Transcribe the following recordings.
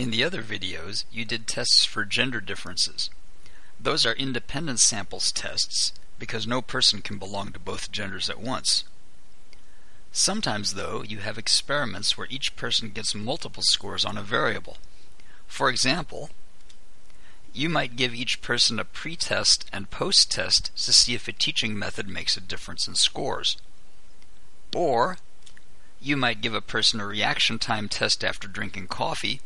In the other videos, you did tests for gender differences. Those are independent samples tests because no person can belong to both genders at once. Sometimes, though, you have experiments where each person gets multiple scores on a variable. For example, you might give each person a pre-test and post-test to see if a teaching method makes a difference in scores. Or, you might give a person a reaction time test after drinking coffee,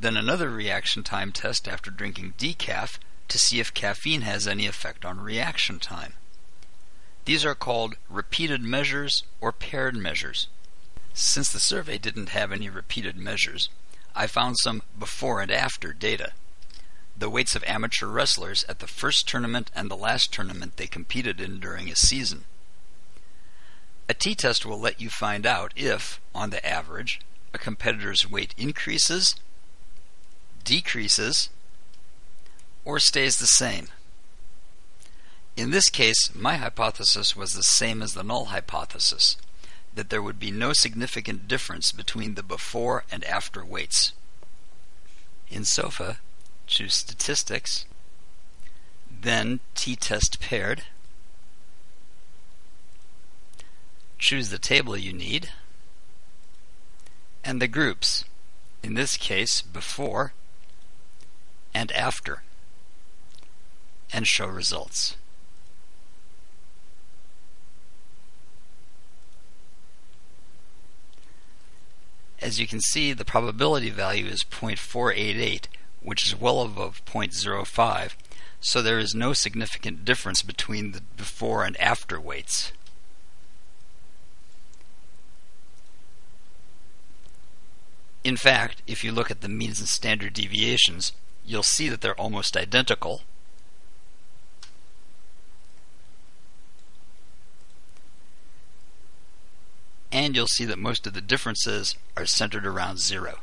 then another reaction time test after drinking decaf to see if caffeine has any effect on reaction time. These are called repeated measures or paired measures. Since the survey didn't have any repeated measures, I found some before and after data the weights of amateur wrestlers at the first tournament and the last tournament they competed in during a season. A t-test will let you find out if, on the average, a competitor's weight increases, decreases, or stays the same. In this case, my hypothesis was the same as the null hypothesis, that there would be no significant difference between the before and after weights. In SOFA, choose Statistics, then t-test paired, choose the table you need, and the groups, in this case before and after, and show results. As you can see, the probability value is 0.488, which is well above 0.05, so there is no significant difference between the before and after weights. In fact, if you look at the means and standard deviations, you'll see that they're almost identical. And you'll see that most of the differences are centered around zero.